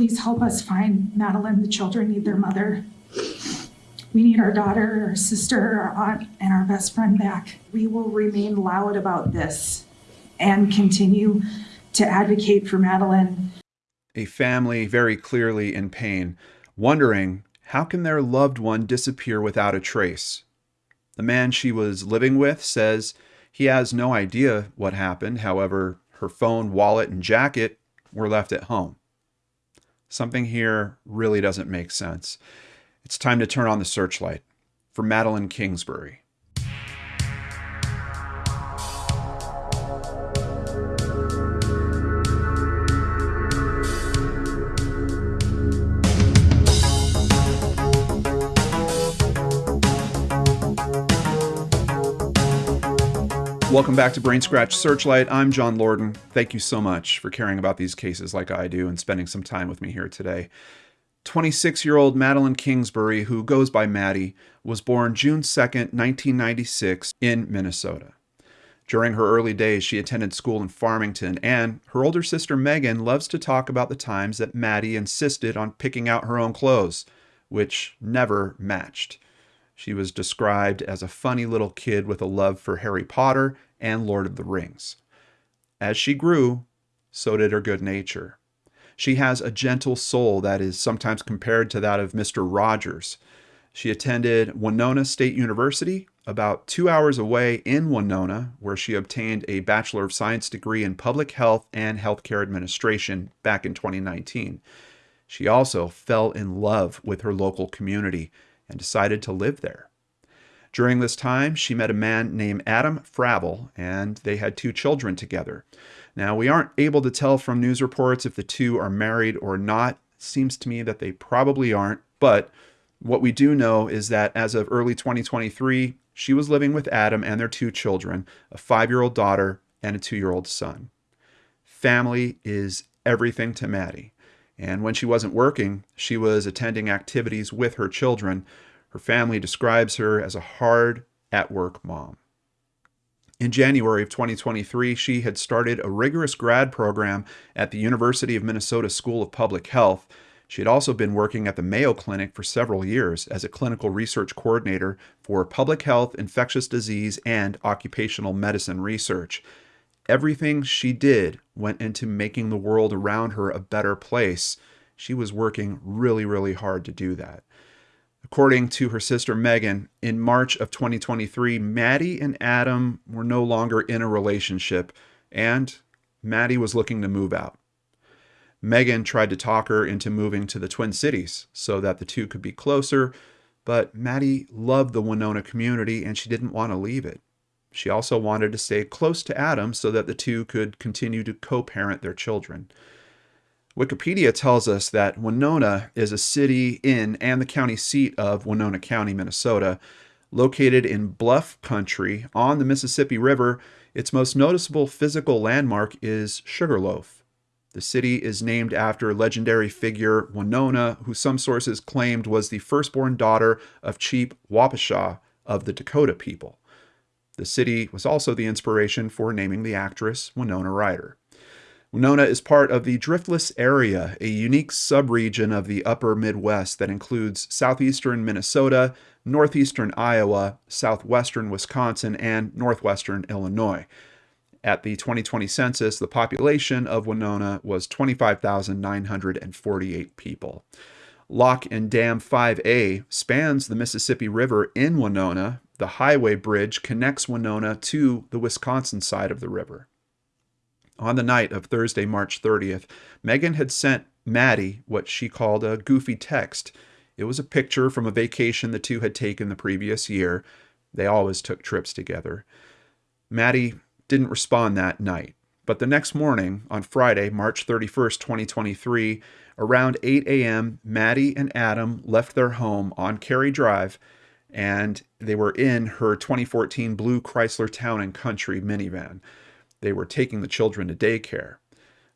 Please help us find Madeline. The children need their mother. We need our daughter, our sister, our aunt, and our best friend back. We will remain loud about this and continue to advocate for Madeline. A family very clearly in pain, wondering how can their loved one disappear without a trace? The man she was living with says he has no idea what happened. However, her phone, wallet, and jacket were left at home. Something here really doesn't make sense. It's time to turn on the searchlight for Madeline Kingsbury. Welcome back to Brain Scratch Searchlight. I'm John Lorden. Thank you so much for caring about these cases like I do and spending some time with me here today. 26 year old Madeline Kingsbury, who goes by Maddie, was born June 2, 1996, in Minnesota. During her early days, she attended school in Farmington, and her older sister Megan loves to talk about the times that Maddie insisted on picking out her own clothes, which never matched. She was described as a funny little kid with a love for Harry Potter and Lord of the Rings. As she grew, so did her good nature. She has a gentle soul that is sometimes compared to that of Mr. Rogers. She attended Winona State University, about two hours away in Winona, where she obtained a Bachelor of Science degree in Public Health and Healthcare Administration back in 2019. She also fell in love with her local community and decided to live there. During this time, she met a man named Adam Fravel, and they had two children together. Now, we aren't able to tell from news reports if the two are married or not. Seems to me that they probably aren't, but what we do know is that as of early 2023, she was living with Adam and their two children, a five year old daughter and a two year old son. Family is everything to Maddie. And when she wasn't working, she was attending activities with her children. Her family describes her as a hard at work mom. In January of 2023, she had started a rigorous grad program at the University of Minnesota School of Public Health. She had also been working at the Mayo Clinic for several years as a clinical research coordinator for public health, infectious disease, and occupational medicine research everything she did went into making the world around her a better place. She was working really, really hard to do that. According to her sister Megan, in March of 2023, Maddie and Adam were no longer in a relationship, and Maddie was looking to move out. Megan tried to talk her into moving to the Twin Cities so that the two could be closer, but Maddie loved the Winona community and she didn't want to leave it. She also wanted to stay close to Adam so that the two could continue to co parent their children. Wikipedia tells us that Winona is a city in and the county seat of Winona County, Minnesota. Located in bluff country on the Mississippi River, its most noticeable physical landmark is Sugarloaf. The city is named after legendary figure Winona, who some sources claimed was the firstborn daughter of Chief Wapasha of the Dakota people. The city was also the inspiration for naming the actress Winona Ryder. Winona is part of the Driftless Area, a unique subregion of the upper Midwest that includes southeastern Minnesota, northeastern Iowa, southwestern Wisconsin, and northwestern Illinois. At the 2020 census, the population of Winona was 25,948 people. Lock and Dam 5A spans the Mississippi River in Winona the highway bridge connects Winona to the Wisconsin side of the river. On the night of Thursday, March 30th, Megan had sent Maddie what she called a goofy text. It was a picture from a vacation the two had taken the previous year. They always took trips together. Maddie didn't respond that night, but the next morning, on Friday, March 31st, 2023, around 8 a.m., Maddie and Adam left their home on Cary Drive and they were in her 2014 blue Chrysler Town and Country minivan. They were taking the children to daycare.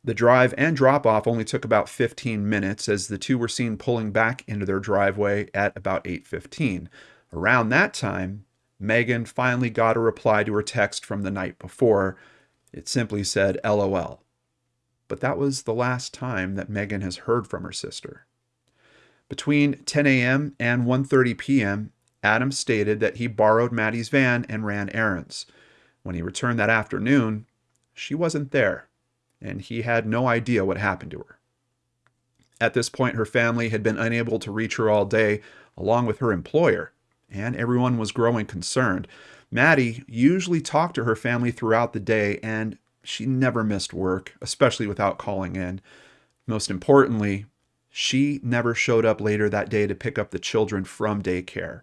The drive and drop off only took about 15 minutes as the two were seen pulling back into their driveway at about 8:15. Around that time, Megan finally got a reply to her text from the night before. It simply said LOL. but that was the last time that Megan has heard from her sister. Between 10 a.m. and 1:30 p.m., Adam stated that he borrowed Maddie's van and ran errands. When he returned that afternoon, she wasn't there, and he had no idea what happened to her. At this point, her family had been unable to reach her all day, along with her employer, and everyone was growing concerned. Maddie usually talked to her family throughout the day, and she never missed work, especially without calling in. Most importantly, she never showed up later that day to pick up the children from daycare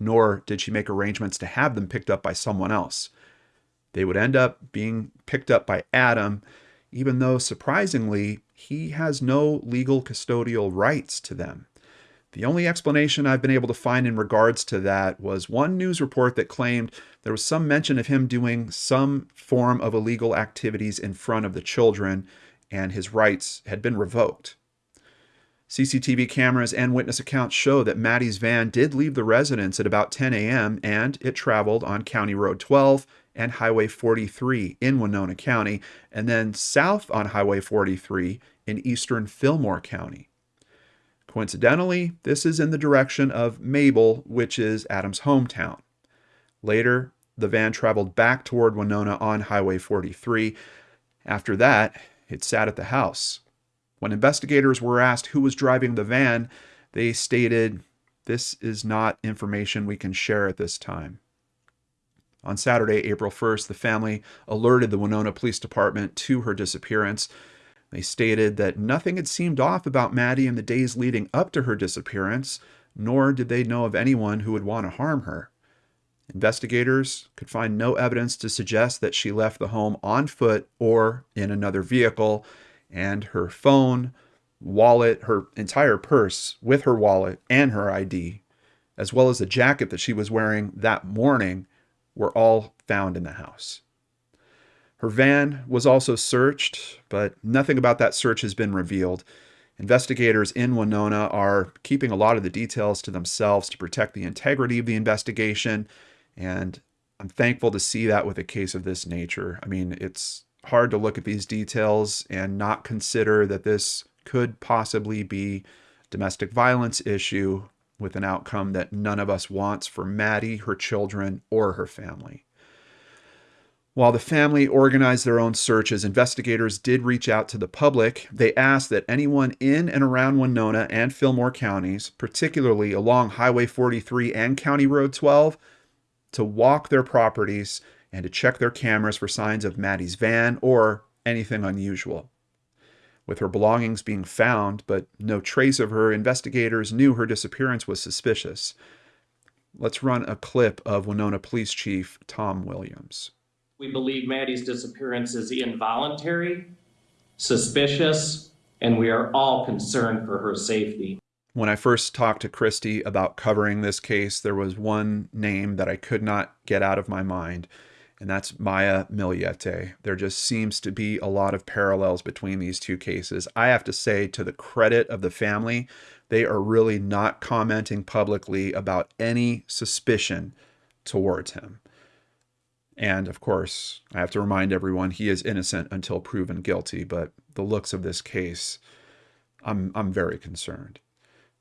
nor did she make arrangements to have them picked up by someone else. They would end up being picked up by Adam, even though surprisingly, he has no legal custodial rights to them. The only explanation I've been able to find in regards to that was one news report that claimed there was some mention of him doing some form of illegal activities in front of the children and his rights had been revoked. CCTV cameras and witness accounts show that Maddie's van did leave the residence at about 10 a.m. and it traveled on County Road 12 and Highway 43 in Winona County, and then south on Highway 43 in eastern Fillmore County. Coincidentally, this is in the direction of Mabel, which is Adam's hometown. Later, the van traveled back toward Winona on Highway 43. After that, it sat at the house. When investigators were asked who was driving the van, they stated, This is not information we can share at this time. On Saturday, April 1st, the family alerted the Winona Police Department to her disappearance. They stated that nothing had seemed off about Maddie in the days leading up to her disappearance, nor did they know of anyone who would want to harm her. Investigators could find no evidence to suggest that she left the home on foot or in another vehicle, and her phone, wallet, her entire purse with her wallet and her ID, as well as the jacket that she was wearing that morning, were all found in the house. Her van was also searched, but nothing about that search has been revealed. Investigators in Winona are keeping a lot of the details to themselves to protect the integrity of the investigation, and I'm thankful to see that with a case of this nature. I mean, it's hard to look at these details and not consider that this could possibly be domestic violence issue with an outcome that none of us wants for Maddie, her children, or her family. While the family organized their own searches, investigators did reach out to the public. They asked that anyone in and around Winona and Fillmore counties, particularly along Highway 43 and County Road 12, to walk their properties and to check their cameras for signs of Maddie's van or anything unusual. With her belongings being found, but no trace of her, investigators knew her disappearance was suspicious. Let's run a clip of Winona Police Chief Tom Williams. We believe Maddie's disappearance is involuntary, suspicious, and we are all concerned for her safety. When I first talked to Christy about covering this case, there was one name that I could not get out of my mind and that's Maya Millete. There just seems to be a lot of parallels between these two cases. I have to say, to the credit of the family, they are really not commenting publicly about any suspicion towards him. And of course, I have to remind everyone he is innocent until proven guilty, but the looks of this case, I'm, I'm very concerned.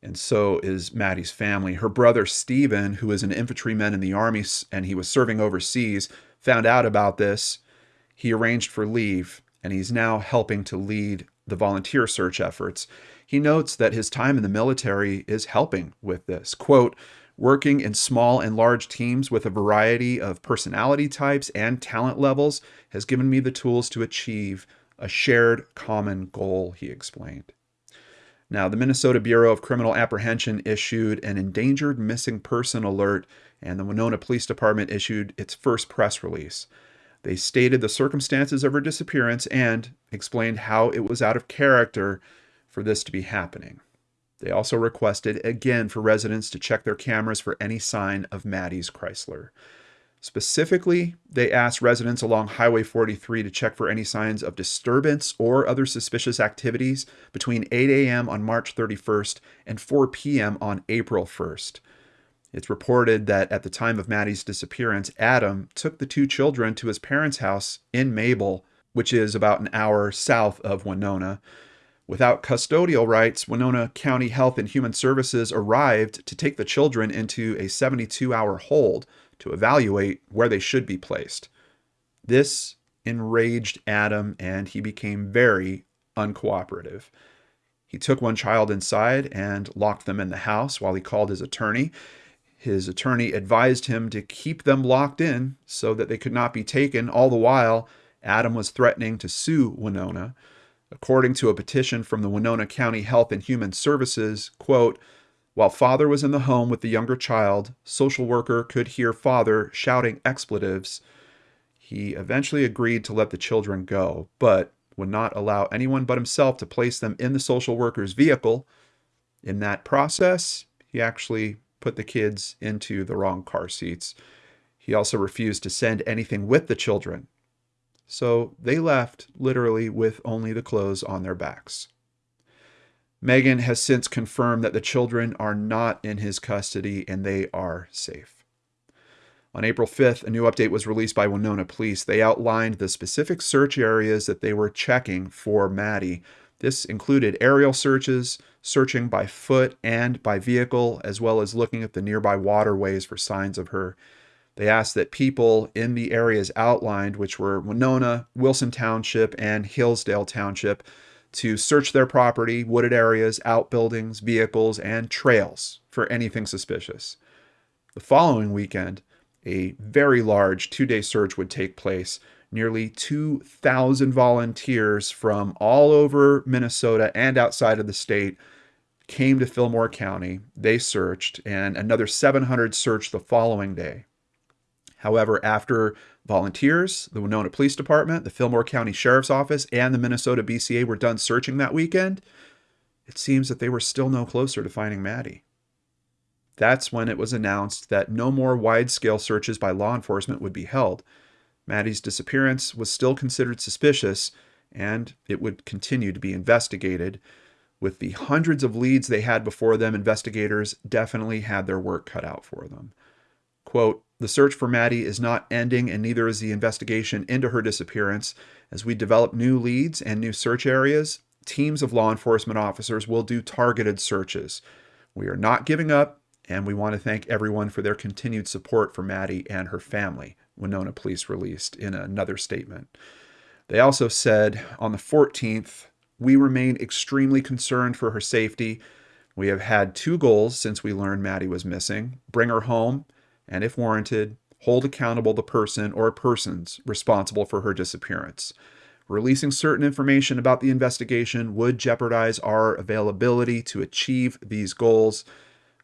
And so is Maddie's family. Her brother, Stephen, who is an infantryman in the Army and he was serving overseas, found out about this, he arranged for leave and he's now helping to lead the volunteer search efforts. He notes that his time in the military is helping with this. Quote, working in small and large teams with a variety of personality types and talent levels has given me the tools to achieve a shared common goal, he explained. Now, the Minnesota Bureau of Criminal Apprehension issued an endangered missing person alert and the Winona Police Department issued its first press release. They stated the circumstances of her disappearance and explained how it was out of character for this to be happening. They also requested again for residents to check their cameras for any sign of Maddie's Chrysler. Specifically, they asked residents along Highway 43 to check for any signs of disturbance or other suspicious activities between 8 a.m. on March 31st and 4 p.m. on April 1st. It's reported that at the time of Maddie's disappearance, Adam took the two children to his parents' house in Mabel which is about an hour south of Winona. Without custodial rights, Winona County Health and Human Services arrived to take the children into a 72 hour hold to evaluate where they should be placed. This enraged Adam and he became very uncooperative. He took one child inside and locked them in the house while he called his attorney. His attorney advised him to keep them locked in so that they could not be taken. All the while, Adam was threatening to sue Winona. According to a petition from the Winona County Health and Human Services, quote, while father was in the home with the younger child, social worker could hear father shouting expletives. He eventually agreed to let the children go, but would not allow anyone but himself to place them in the social worker's vehicle. In that process, he actually put the kids into the wrong car seats. He also refused to send anything with the children. So they left literally with only the clothes on their backs. Megan has since confirmed that the children are not in his custody and they are safe. On April 5th, a new update was released by Winona Police. They outlined the specific search areas that they were checking for Maddie. This included aerial searches, searching by foot and by vehicle, as well as looking at the nearby waterways for signs of her. They asked that people in the areas outlined, which were Winona, Wilson Township, and Hillsdale Township, to search their property, wooded areas, outbuildings, vehicles, and trails for anything suspicious. The following weekend, a very large two day search would take place. Nearly 2,000 volunteers from all over Minnesota and outside of the state came to Fillmore County. They searched, and another 700 searched the following day. However, after volunteers, the Winona Police Department, the Fillmore County Sheriff's Office, and the Minnesota BCA were done searching that weekend, it seems that they were still no closer to finding Maddie. That's when it was announced that no more wide scale searches by law enforcement would be held. Maddie's disappearance was still considered suspicious, and it would continue to be investigated. With the hundreds of leads they had before them, investigators definitely had their work cut out for them. Quote, the search for Maddie is not ending, and neither is the investigation into her disappearance. As we develop new leads and new search areas, teams of law enforcement officers will do targeted searches. We are not giving up, and we want to thank everyone for their continued support for Maddie and her family, Winona Police released in another statement. They also said on the 14th, we remain extremely concerned for her safety. We have had two goals since we learned Maddie was missing bring her home, and if warranted, hold accountable the person or persons responsible for her disappearance. Releasing certain information about the investigation would jeopardize our availability to achieve these goals.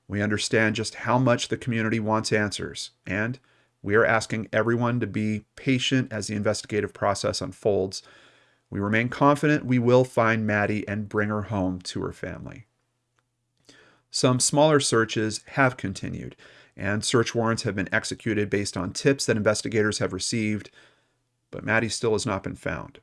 We understand just how much the community wants answers, and we are asking everyone to be patient as the investigative process unfolds. We remain confident we will find Maddie and bring her home to her family. Some smaller searches have continued, and search warrants have been executed based on tips that investigators have received, but Maddie still has not been found.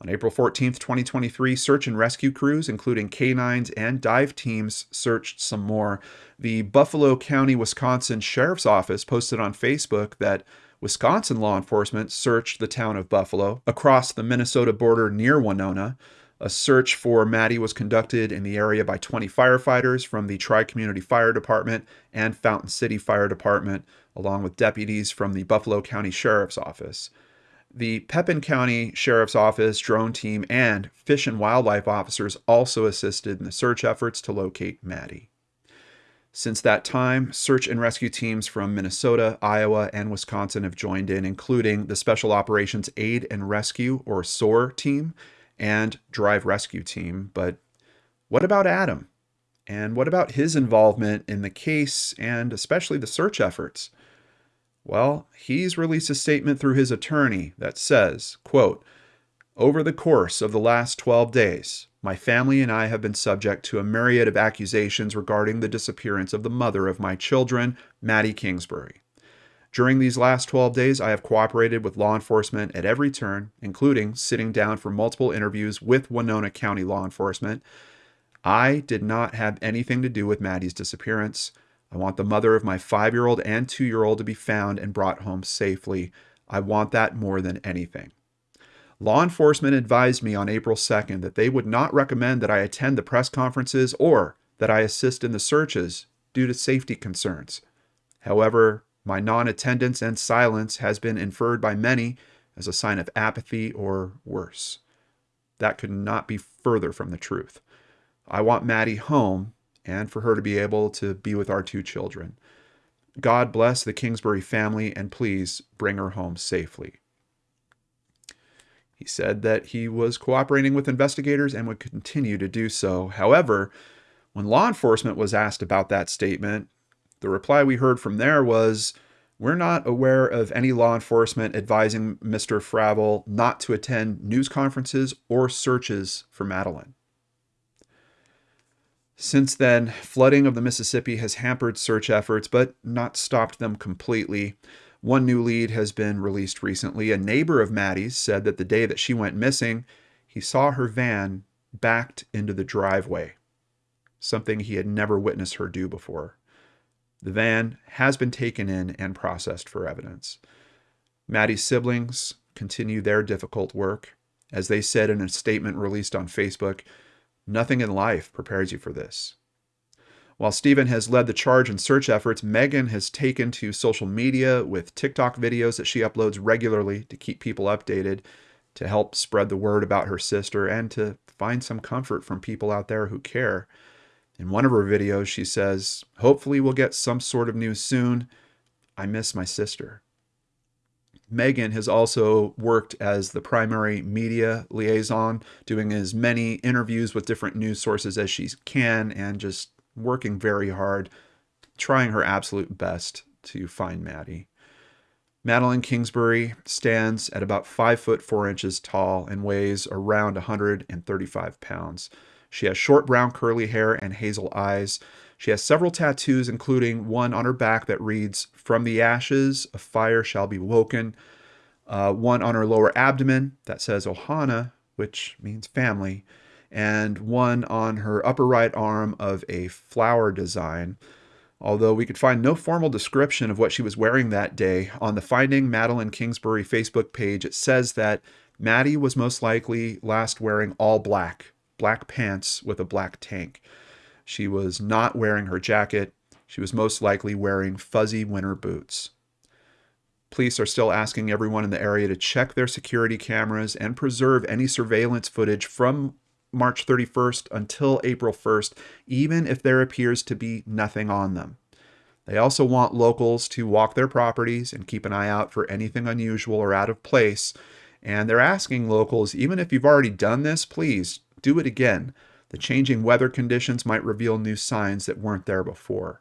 On April 14, 2023, search and rescue crews, including canines and dive teams, searched some more. The Buffalo County, Wisconsin Sheriff's Office posted on Facebook that Wisconsin law enforcement searched the town of Buffalo across the Minnesota border near Winona. A search for Maddie was conducted in the area by 20 firefighters from the Tri Community Fire Department and Fountain City Fire Department, along with deputies from the Buffalo County Sheriff's Office. The Pepin County Sheriff's Office drone team and fish and wildlife officers also assisted in the search efforts to locate Maddie. Since that time, search and rescue teams from Minnesota, Iowa, and Wisconsin have joined in, including the Special Operations Aid and Rescue, or SOAR, team and Drive Rescue team. But what about Adam? And what about his involvement in the case and especially the search efforts? Well, he's released a statement through his attorney that says, quote, over the course of the last 12 days, my family and I have been subject to a myriad of accusations regarding the disappearance of the mother of my children, Maddie Kingsbury. During these last 12 days, I have cooperated with law enforcement at every turn, including sitting down for multiple interviews with Winona County law enforcement. I did not have anything to do with Maddie's disappearance. I want the mother of my five year old and two year old to be found and brought home safely. I want that more than anything. Law enforcement advised me on April 2nd that they would not recommend that I attend the press conferences or that I assist in the searches due to safety concerns. However, my non attendance and silence has been inferred by many as a sign of apathy or worse. That could not be further from the truth. I want Maddie home and for her to be able to be with our two children. God bless the Kingsbury family and please bring her home safely. He said that he was cooperating with investigators and would continue to do so. However, when law enforcement was asked about that statement, the reply we heard from there was We're not aware of any law enforcement advising Mr. Fravel not to attend news conferences or searches for Madeline. Since then, flooding of the Mississippi has hampered search efforts, but not stopped them completely. One new lead has been released recently. A neighbor of Maddie's said that the day that she went missing, he saw her van backed into the driveway, something he had never witnessed her do before. The van has been taken in and processed for evidence. Maddie's siblings continue their difficult work. As they said in a statement released on Facebook, Nothing in life prepares you for this. While Stephen has led the charge in search efforts, Megan has taken to social media with TikTok videos that she uploads regularly to keep people updated, to help spread the word about her sister, and to find some comfort from people out there who care. In one of her videos, she says, Hopefully, we'll get some sort of news soon. I miss my sister. Megan has also worked as the primary media liaison, doing as many interviews with different news sources as she can, and just working very hard, trying her absolute best to find Maddie. Madeline Kingsbury stands at about 5 foot 4 inches tall and weighs around 135 pounds. She has short brown curly hair and hazel eyes. She has several tattoos, including one on her back that reads, From the ashes, a fire shall be woken. Uh, one on her lower abdomen that says Ohana, which means family. And one on her upper right arm of a flower design. Although we could find no formal description of what she was wearing that day, on the Finding Madeline Kingsbury Facebook page, it says that Maddie was most likely last wearing all black, black pants with a black tank. She was not wearing her jacket. She was most likely wearing fuzzy winter boots. Police are still asking everyone in the area to check their security cameras and preserve any surveillance footage from March 31st until April 1st, even if there appears to be nothing on them. They also want locals to walk their properties and keep an eye out for anything unusual or out of place. And they're asking locals, even if you've already done this, please do it again. The changing weather conditions might reveal new signs that weren't there before.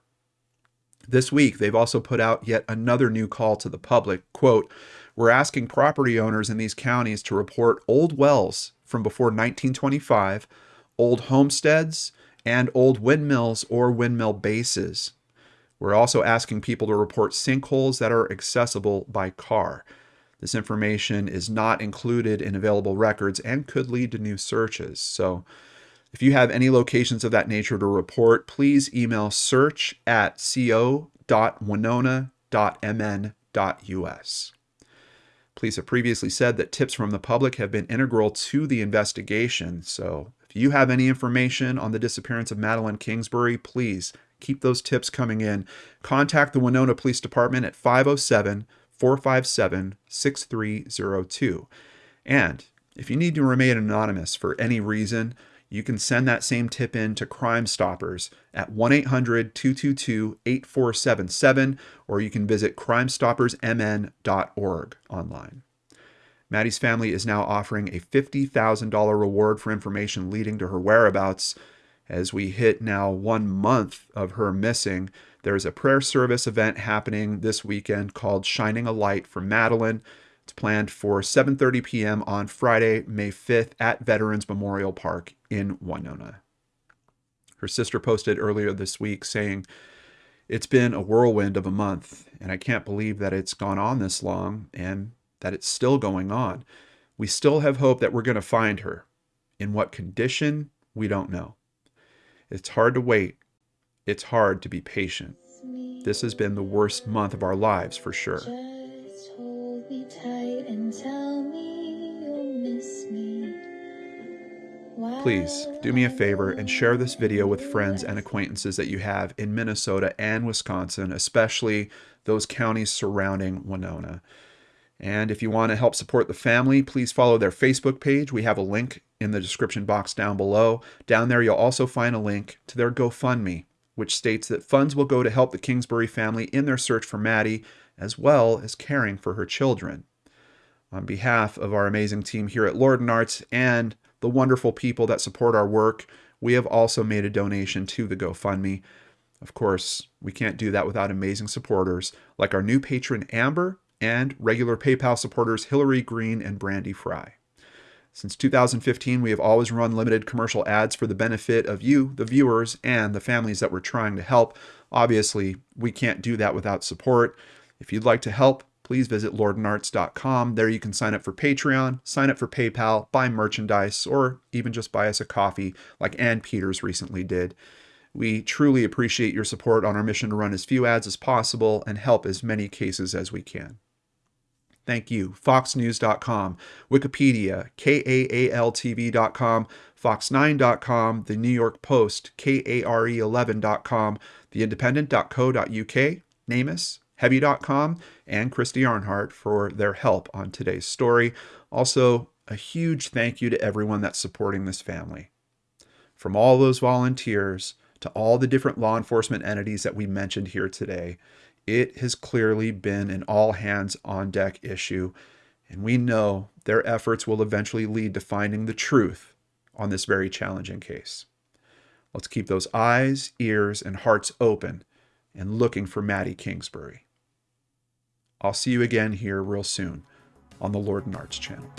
This week, they've also put out yet another new call to the public. Quote, We're asking property owners in these counties to report old wells from before 1925, old homesteads, and old windmills or windmill bases. We're also asking people to report sinkholes that are accessible by car. This information is not included in available records and could lead to new searches. So, if you have any locations of that nature to report, please email search at co.winona.mn.us. Police have previously said that tips from the public have been integral to the investigation. So if you have any information on the disappearance of Madeline Kingsbury, please keep those tips coming in. Contact the Winona Police Department at 507 457 6302. And if you need to remain anonymous for any reason, you can send that same tip in to Crime Stoppers at 1 800 222 8477, or you can visit crimestoppersmn.org online. Maddie's family is now offering a $50,000 reward for information leading to her whereabouts. As we hit now one month of her missing, there's a prayer service event happening this weekend called Shining a Light for Madeline. It's planned for 7:30 p.m. on Friday, May 5th at Veterans Memorial Park in Winona. Her sister posted earlier this week saying, "It's been a whirlwind of a month, and I can't believe that it's gone on this long and that it's still going on. We still have hope that we're going to find her. In what condition, we don't know. It's hard to wait. It's hard to be patient. This has been the worst month of our lives for sure." Please do me a favor and share this video with friends and acquaintances that you have in Minnesota and Wisconsin, especially those counties surrounding Winona. And if you want to help support the family, please follow their Facebook page. We have a link in the description box down below. Down there, you'll also find a link to their GoFundMe, which states that funds will go to help the Kingsbury family in their search for Maddie, as well as caring for her children. On behalf of our amazing team here at Lorden Arts and the wonderful people that support our work, we have also made a donation to the GoFundMe. Of course, we can't do that without amazing supporters like our new patron Amber and regular PayPal supporters Hillary Green and Brandy Fry. Since 2015, we have always run limited commercial ads for the benefit of you, the viewers, and the families that we're trying to help. Obviously, we can't do that without support. If you'd like to help, please visit lordenarts.com. There you can sign up for Patreon, sign up for PayPal, buy merchandise, or even just buy us a coffee like Ann Peters recently did. We truly appreciate your support on our mission to run as few ads as possible and help as many cases as we can. Thank you. FoxNews.com, Wikipedia, KAALTV.com, Fox9.com, The New York Post, KARE11.com, TheIndependent.co.uk, NamUs, Heavy.com, and Christy Arnhart for their help on today's story. Also, a huge thank you to everyone that's supporting this family. From all those volunteers to all the different law enforcement entities that we mentioned here today, it has clearly been an all hands on deck issue, and we know their efforts will eventually lead to finding the truth on this very challenging case. Let's keep those eyes, ears, and hearts open and looking for Maddie Kingsbury. I'll see you again here real soon on the Lorden Arts channel.